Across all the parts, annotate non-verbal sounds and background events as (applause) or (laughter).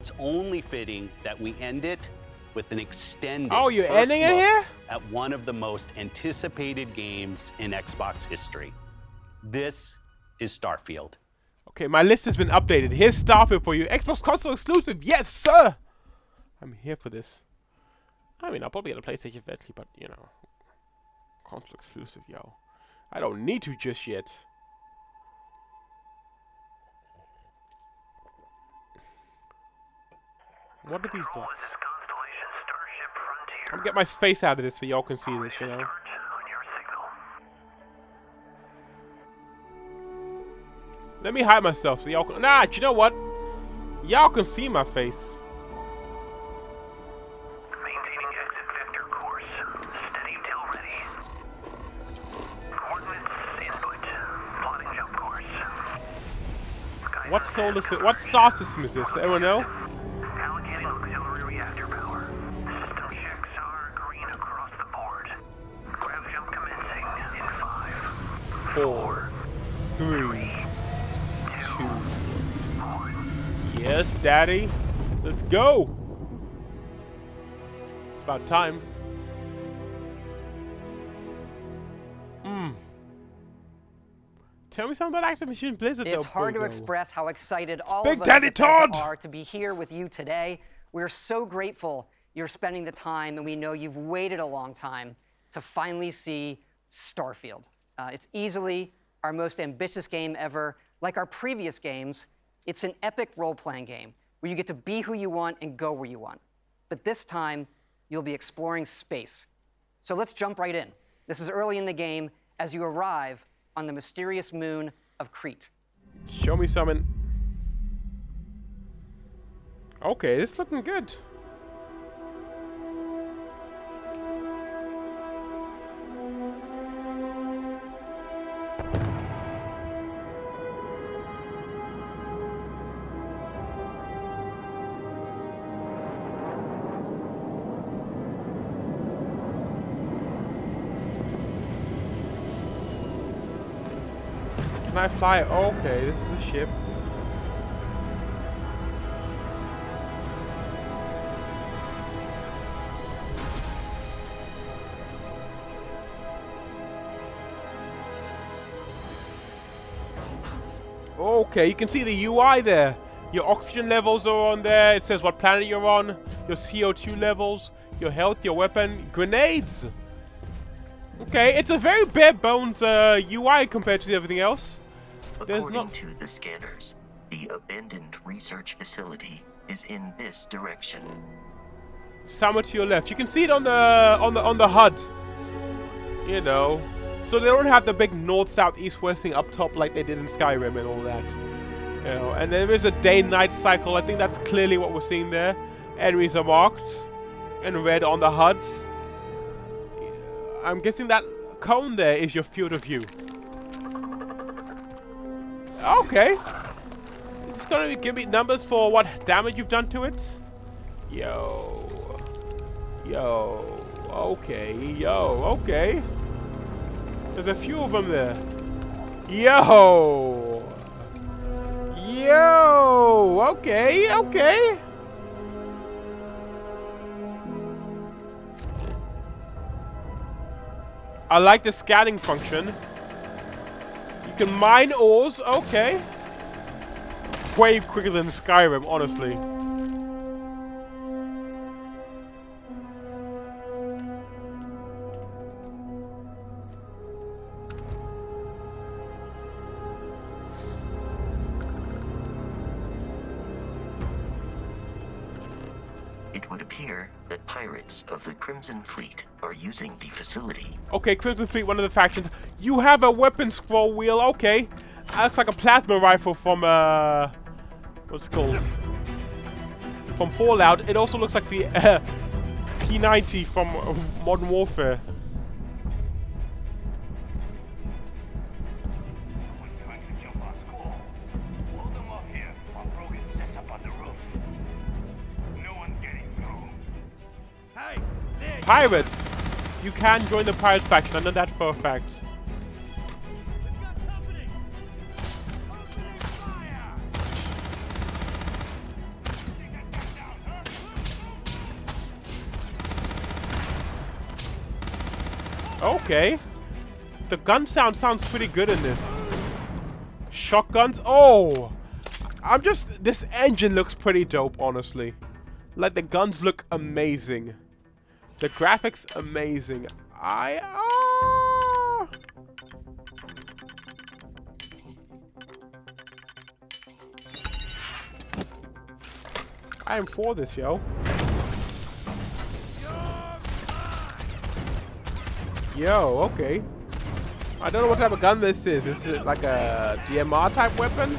It's only fitting that we end it with an extended. Oh, you're ending it here? At one of the most anticipated games in Xbox history. This is Starfield. Okay, my list has been updated. Here's Starfield for you. Xbox console exclusive. Yes, sir. I'm here for this. I mean, I'll probably get a PlayStation eventually, but you know, console exclusive, yo. I don't need to just yet. What are these dots? I'm gonna get my face out of this so y'all can see this, you know. Let me hide myself so y'all can. Nah, you know what? Y'all can see my face. Maintaining exit vector course. Steady till ready. Coordinates input. Plotting jump course. Sky What solar system? What star system is this? Anyone know? Four, three, two, one. Yes, Daddy. Let's go. It's about time. Hmm. Tell me something about Activision Blizzard. It's though, hard to express how excited all Big of us Daddy Todd! are to be here with you today. We're so grateful you're spending the time, and we know you've waited a long time to finally see Starfield. Uh, it's easily our most ambitious game ever. Like our previous games, it's an epic role-playing game where you get to be who you want and go where you want. But this time, you'll be exploring space. So let's jump right in. This is early in the game as you arrive on the mysterious moon of Kreet. Show me something. Okay, this looking good. I fly? Okay, this is a ship. Okay, you can see the UI there. Your oxygen levels are on there. It says what planet you're on, your CO2 levels, your health, your weapon, grenades. Okay, it's a very bare bones uh, UI compared to everything else. There's According not- to the scanners, the abandoned research facility is in this direction. Somewhere to your left. You can see it on the on the on the HUD. You know. So they don't have the big north, south, east, west thing up top like they did in Skyrim and all that. You know, and there is a day-night cycle. I think that's clearly what we're seeing there. Enemies are marked in red on the HUD. I'm guessing that cone there is your field of view. Okay. It's gonna give me numbers for what damage you've done to it. Yo. Yo. Okay. Yo. Okay. There's a few of them there. Yo. Yo. Okay. Okay. I like the scanning function. Can mine ores. Okay. Way quicker than Skyrim, honestly. Fleet are using the facility. Okay, Crimson Fleet, one of the factions. You have a weapon scroll wheel. Okay. That looks like a plasma rifle from, uh... What's it called? From Fallout. It also looks like the uh, (laughs) P90 from uh, Modern Warfare. pirates! You can join the pirate faction, I know that for a fact. Okay. The gun sound sounds pretty good in this. Shotguns. Oh! I'm just... This engine looks pretty dope, honestly. Like, the guns look amazing. The graphics, amazing. I... ah. I am for this, yo. Yo, okay. I don't know what type of gun this is. Is it like a DMR type weapon?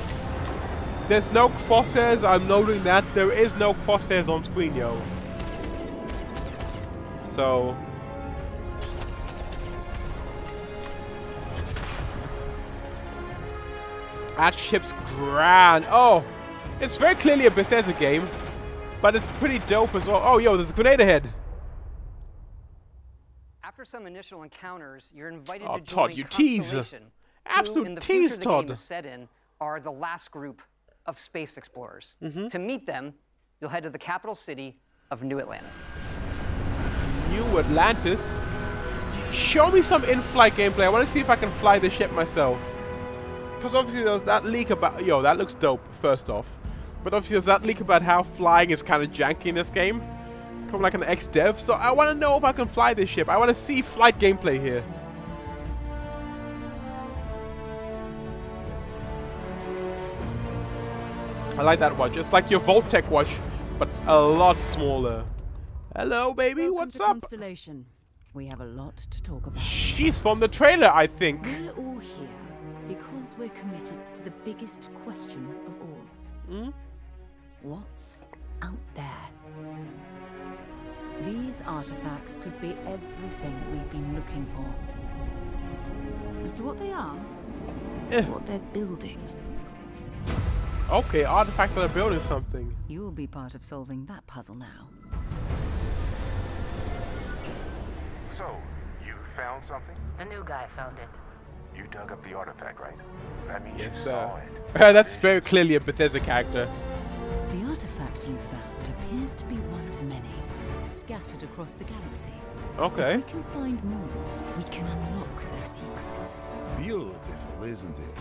There's no crosshairs. I'm noting that there is no crosshairs on screen, yo. So. That ship's grand. Oh, it's very clearly a Bethesda game, but it's pretty dope as well. Oh, yo, there's a grenade ahead. After some initial encounters, you're invited Oh, to Todd, join you tease. Who, Absolute in the tease, future the game Todd. is set in, are the last group of space explorers. Mm-hmm. To meet them, you'll head to the capital city of New Atlantis. New Atlantis. Show me some in-flight gameplay. I want to see if I can fly the ship myself. Because obviously there's that leak about... Yo, that looks dope, first off. But obviously there's that leak about how flying is kind of janky in this game. From like an ex-dev. So I want to know if I can fly this ship. I want to see flight gameplay here. I like that watch. It's like your Vault-Tec watch, but a lot smaller. Hello, baby. Welcome What's up? Constellation. We have a lot to talk about. She's from the trailer, I think. We're all here because we're committed to the biggest question of all. Hmm? What's out there? These artifacts could be everything we've been looking for. As to what they are, Eh. what they're building, Okay, artifacts are building something. you'll be part of solving that puzzle now. So, you found something? The new guy found it. You dug up the artifact, right? That means Yes, you sir. saw it. (laughs) That's very clearly a Bethesda character. The artifact you found appears to be one of many, scattered across the galaxy. Okay. If we can find more, we can unlock their secrets. Beautiful, isn't it?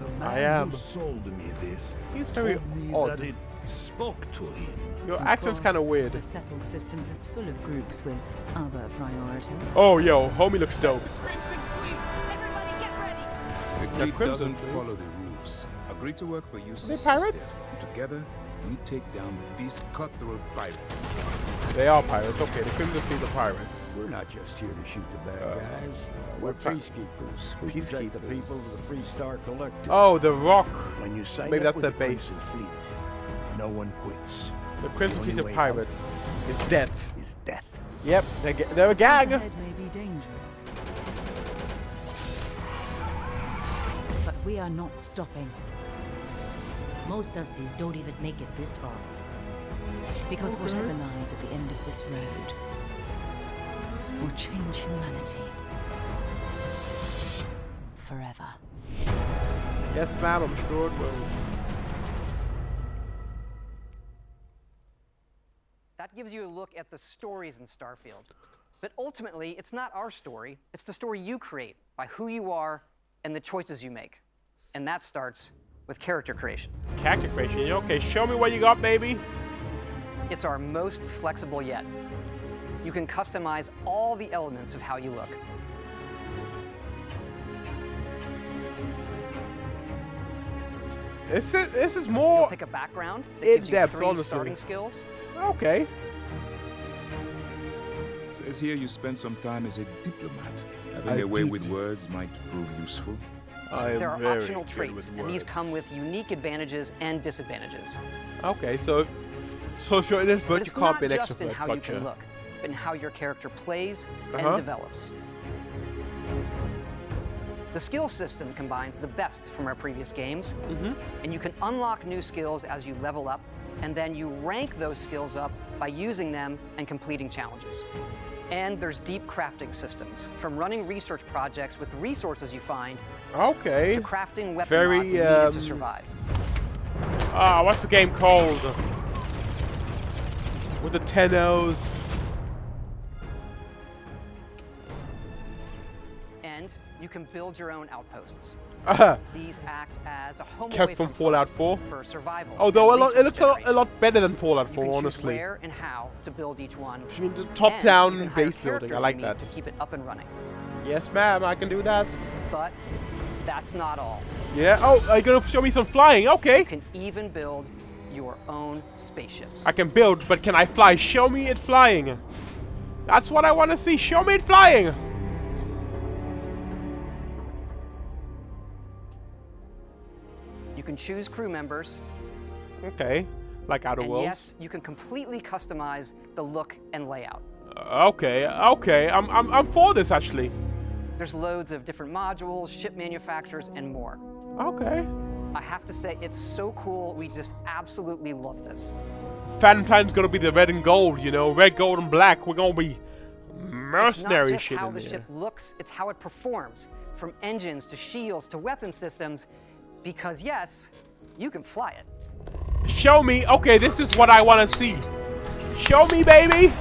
The man I am. who sold me this He's very told me odd. that it spoke to him. Your Of accent's kind of weird. The settled systems is full of groups with other priorities. Oh, yo, homie looks dope. The The Fleet Crimson doesn't Fleet? follow the rules. Agree to work for you, they pirates? Together, we take down these cutthroat pirates. They are pirates. Okay, the Crimson Fleet are pirates. We're not just here to shoot the bad Uh, guys. we're We're peacekeepers. We protect the Peacekeepers. people of the Free Star Collective. Oh, the Rock. when you sign maybe that's their the base. Fleet, no one quits. The Crimson The Fleet only are way out pirates. Is death. Is death. Yep, they're, ga- they're a gang. Ahead may be dangerous. But we are not stopping. Most Dusties don't even make it this far. Because whatever lies at the end of this road will change humanity forever. Yes, ma'am, I'm sure it will. Gives you a look at the stories in Starfield. But ultimately, it's not our story, it's the story you create by who you are and the choices you make. And that starts with character creation. Character creation. Okay, show me what you got, baby. It's our most flexible yet. You can customize all the elements of how you look. This is this is You'll more pick a background that in gives you depth, three honestly. starting skills. okay. Says here you spent some time as a diplomat. Having I a way did. with words might prove useful. I am There are very optional traits, and these come with unique advantages and disadvantages. Okay, so so sure it is, But but you it's can't not be an just in extrovert. how you can look, but in how your character plays Uh-huh. and develops. The skill system combines the best from our previous games, Mm-hmm. and you can unlock new skills as you level up, and then you rank those skills up by using them and completing challenges. And there's deep crafting systems, from running research projects with resources you find Okay. to crafting weapon Very, mods to um, survive. Ah, what's the game called? With the ten O's. Can build your own outposts. Uh, These act as a home kept from Fallout 4. for survival. Although a lot, it looks a lot, a lot better than Fallout You 4, can honestly. where and how to build each one. Which means a top-down you base building. I like that. To keep it up and running. Yes, ma'am, I can do that. But that's not all. Yeah. Oh, are you gonna show me some flying? Okay. You can even build your own spaceships. I can build, but can I fly? Show me it flying. That's what I want to see. Show me it flying. Can choose crew members, Okay. Like Outer and Worlds. yes, you can completely customize the look and layout. Uh, okay. Okay. I'm, I'm, I'm for this actually. There's loads of different modules, ship manufacturers, and more. Okay. I have to say, it's so cool. We just absolutely love this. Fan plan's gonna be the red and gold, you know, red, gold, and black. We're gonna be It's mercenary not just shit how the ship looks, it's how it performs, from engines to shields to weapon systems, because yes, you can fly it. Show me. Okay, this is what I want to see. Show me, baby.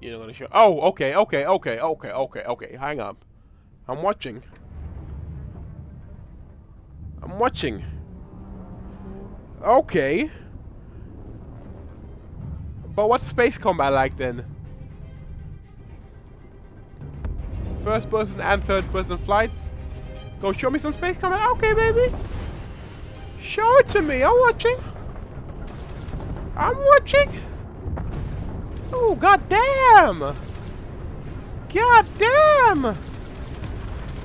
You're gonna show. Oh, okay, okay, okay, okay, okay, okay. Hang up. I'm watching. I'm watching. Okay. But what's space combat like then? First person and third person flights? Go show me some space combat. Okay, baby. Show it to me. I'm watching. I'm watching. Oh, goddamn. Goddamn.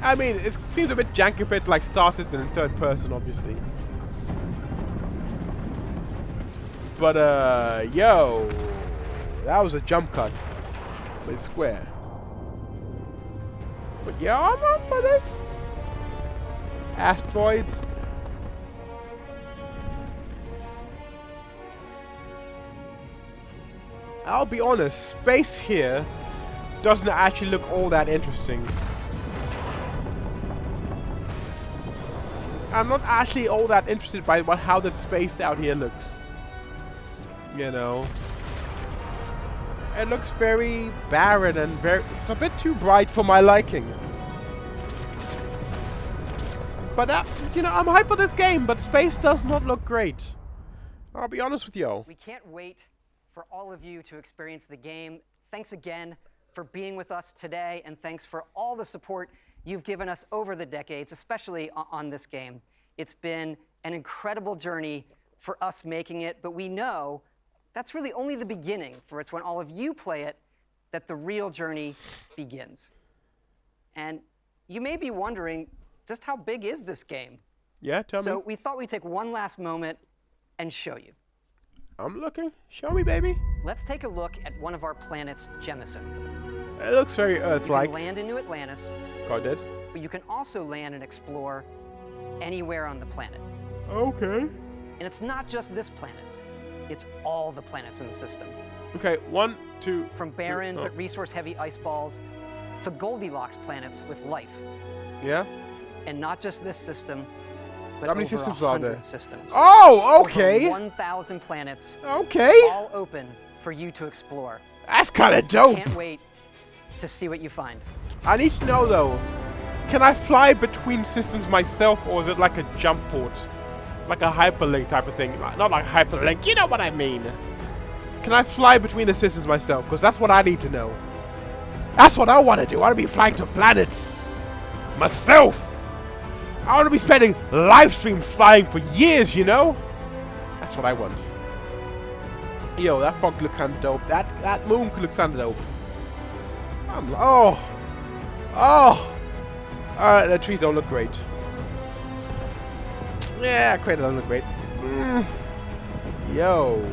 I mean, it seems a bit janky compared to like Star Citizen in third person, obviously. But, uh, yo. That was a jump cut. But it's square. But yeah, I'm up for this. Asteroids. I'll be honest, space here doesn't actually look all that interesting. I'm not actually all that interested by what, how the space out here looks. You know. It looks very barren and very... It's a bit too bright for my liking. But, uh, you know, I'm hyped for this game, but space does not look great. I'll be honest with you. We can't wait for all of you to experience the game. Thanks again for being with us today, and thanks for all the support you've given us over the decades, especially on this game. It's been an incredible journey for us making it, but we know that's really only the beginning, for it's when all of you play it that the real journey begins. And you may be wondering just how big is this game? Yeah, tell so me. So we thought we'd take one last moment and show you. I'm looking. Show me, baby. Let's take a look at one of our planets, Jemison. It looks very You can Earth-like. land into Atlantis, God did. but you can also land and explore anywhere on the planet. Okay. And it's not just this planet, it's all the planets in the system. Okay, one, two. From barren oh, but resource heavy ice balls to Goldilocks planets with life. Yeah. And not just this system, but How many systems are there? 100 systems. Oh, okay. 1,000 planets, Okay. all open for you to explore. That's kind of dope. Can't wait to see what you find. I need to know though. Can I fly between systems myself, or is it like a jump port, like a hyperlink type of thing? Not like hyperlink. You know what I mean? Can I fly between the systems myself? Because that's what I need to know. That's what I want to do. I want to be flying to planets myself. I want to be spending live stream flying for years. You know? That's what I want. Yo, that fog looks kind of dope. That that moon looks kind of dope. I'm oh oh. Alright, the trees don't look great. Yeah, crater doesn't look great. Mm. Yo.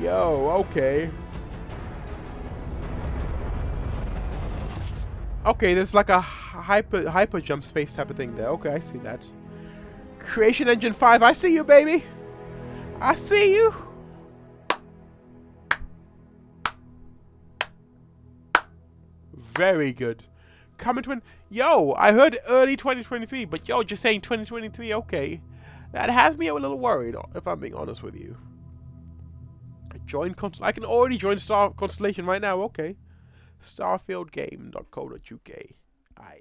Yo, okay. Okay, there's like a hyper hyper jump space type of thing there. Okay, I see that. Creation Engine 5, I see you, baby. I see you. Very good. Coming to an yo, I heard early 2023, but yo, just saying 2023, okay. That has me a little worried, if I'm being honest with you. Join Const I can already join Star Constellation right now. Okay. Starfieldgame.co.uk. Aye.